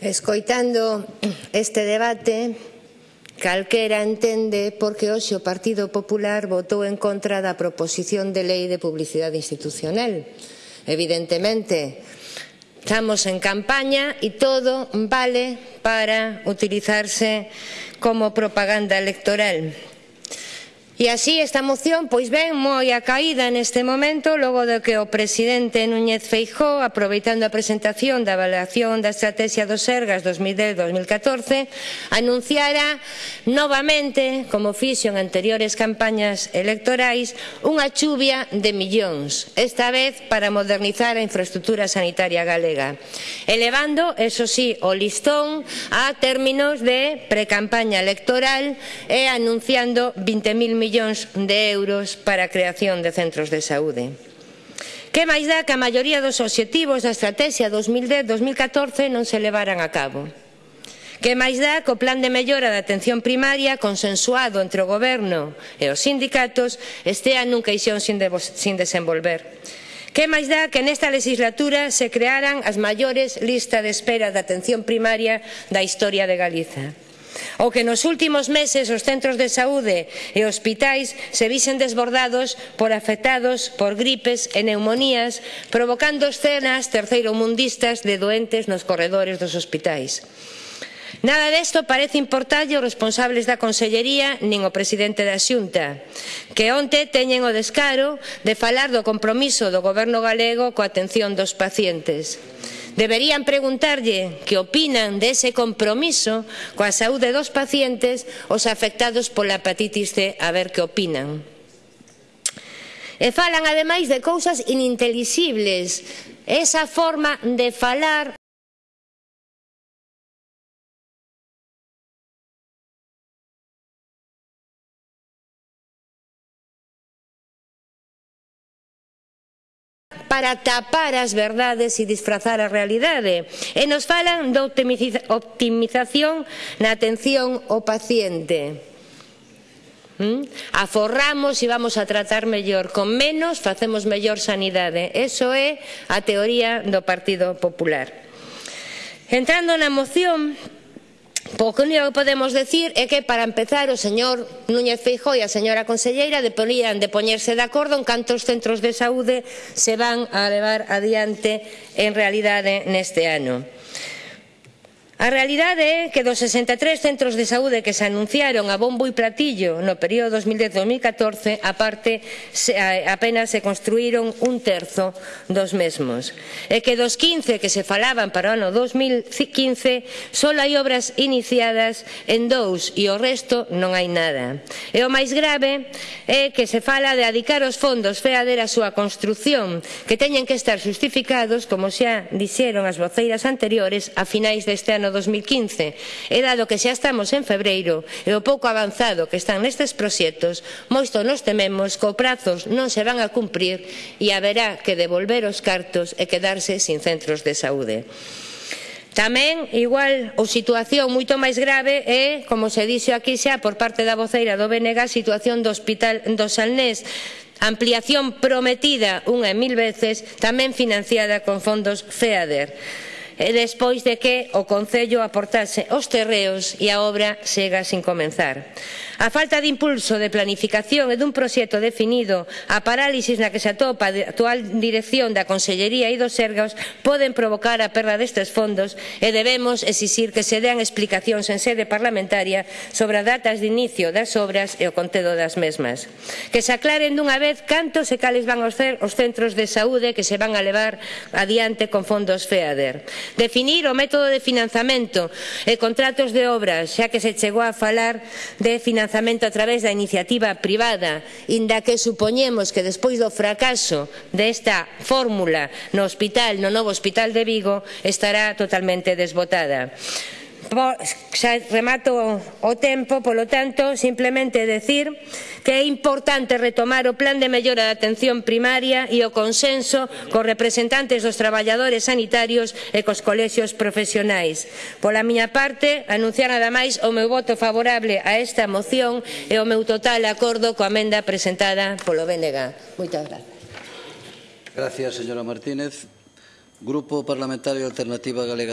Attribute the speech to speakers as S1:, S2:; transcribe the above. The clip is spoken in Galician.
S1: Escoitando este debate, calquera entende porque hoxe o Partido Popular votou en contra da proposición de lei de publicidade institucional. Evidentemente, estamos en campaña e todo vale para utilizarse como propaganda electoral. E así esta moción pois ven moi a caída neste momento logo de que o presidente Núñez Feijó aproveitando a presentación da avaliación da estrategia dos Sergas 2010-2014 anunciara novamente como fixo en anteriores campañas electorais unha chuvia de millóns esta vez para modernizar a infraestructura sanitaria galega elevando eso sí o listón a términos de precampaña electoral e anunciando 20.000 millóns millóns de euros para a creación de centros de saúde. Que máis dá que a maioría dos obxectivos da Estrategia 2010-2014 non se levaran a cabo. Que máis dá que o plan de mellora da atención primaria consensuado entre o goberno e os sindicatos estea nun queixón sin, de, sin desenvolver. Que máis dá que nesta legislatura se crearan as maiores listas de espera da atención primaria da historia de Galiza ou que nos últimos meses os centros de saúde e hospitais se visen desbordados por afectados por gripes e neumonías, provocando escenas terceiromundistas de doentes nos corredores dos hospitais. Nada desto parece importarlle aos responsables da Consellería nin o presidente da Xunta, que onte teñen o descaro de falar do compromiso do Goberno galego coa atención dos pacientes. Deberían preguntarlle que opinan dese compromiso coa saúde dos pacientes os afectados pola hepatitis C a ver que opinan. E falan ademais de cousas inintelixibles. Esa forma de falar para tapar as verdades e disfrazar a realidade. E nos falan da optimización na atención ao paciente. ¿Mm? Aforramos e vamos a tratar mellor con menos, facemos mellor sanidade. Eso é a teoría do Partido Popular. Entrando na moción, Pouco único que podemos decir é que para empezar o señor Núñez Feijóo e a señora conselleira deponían de poñerse de acordo en cantos centros de saúde se van a levar adiante en realidade neste ano. A realidade é que dos 63 centros de saúde que se anunciaron a bombo e platillo no período 2010-2014, aparte, se, a, apenas se construíron un terzo dos mesmos. E que dos 15 que se falaban para o ano 2015, só hai obras iniciadas en dous e o resto non hai nada. E o máis grave é que se fala de adicar os fondos FEADER a súa construción, que teñen que estar justificados, como xa dixeron as voceiras anteriores, a finais deste ano 2015 e dado que xa estamos en febreiro e o pouco avanzado que están nestes proxectos, moito nos tememos que os prazos non se van a cumprir e haberá que devolver os cartos e quedarse sin centros de saúde. Tamén, igual, ou situación moito máis grave é, como se dixo aquí xa por parte da voceira do BNG, a situación do Hospital do Salnés, ampliación prometida unha e mil veces, tamén financiada con fondos FEADER despois de que o Concello aportase os terreos e a obra sega sin comenzar. A falta de impulso de planificación e dun proxecto definido, a parálisis na que se atopa a actual dirección da Consellería e dos Sergas poden provocar a perda destes fondos e debemos exixir que se dean explicacións en sede parlamentaria sobre as datas de inicio das obras e o contedo das mesmas. Que se aclaren dunha vez cantos e cales van os centros de saúde que se van a levar adiante con fondos FEADER. Definir o método de financiamento e contratos de obras, xa que se chegou a falar de financiamento a través da iniciativa privada, inda que supoñemos que despois do fracaso desta fórmula no hospital, no novo hospital de Vigo, estará totalmente desbotada. Xa remato o tempo, polo tanto, simplemente decir que é importante retomar o plan de mellora da atención primaria e o consenso cos representantes dos traballadores sanitarios e cos colexios profesionais. Pola miña parte, anunciar nada máis o meu voto favorable a esta moción e o meu total acordo coa amenda presentada polo BNG. Moitas gracias.
S2: Gracias, señora Martínez. Grupo Parlamentario Alternativa Galega.